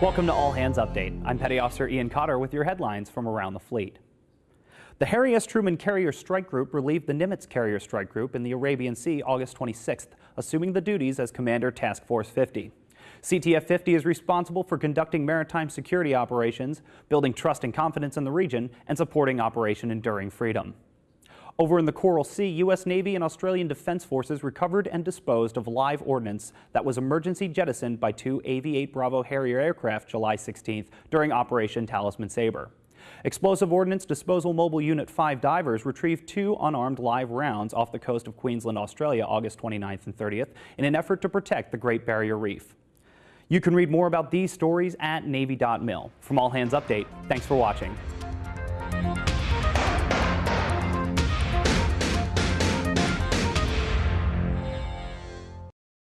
Welcome to All Hands Update. I'm Petty Officer Ian Cotter with your headlines from around the fleet. The Harry S. Truman Carrier Strike Group relieved the Nimitz Carrier Strike Group in the Arabian Sea August 26th, assuming the duties as Commander Task Force 50. CTF 50 is responsible for conducting maritime security operations, building trust and confidence in the region, and supporting Operation Enduring Freedom. Over in the Coral Sea, U.S. Navy and Australian Defense Forces recovered and disposed of live ordnance that was emergency jettisoned by two AV-8 Bravo Harrier aircraft July 16th during Operation Talisman Sabre. Explosive Ordnance Disposal Mobile Unit 5 divers retrieved two unarmed live rounds off the coast of Queensland, Australia, August 29th and 30th in an effort to protect the Great Barrier Reef. You can read more about these stories at Navy.mil. From All Hands Update, thanks for watching.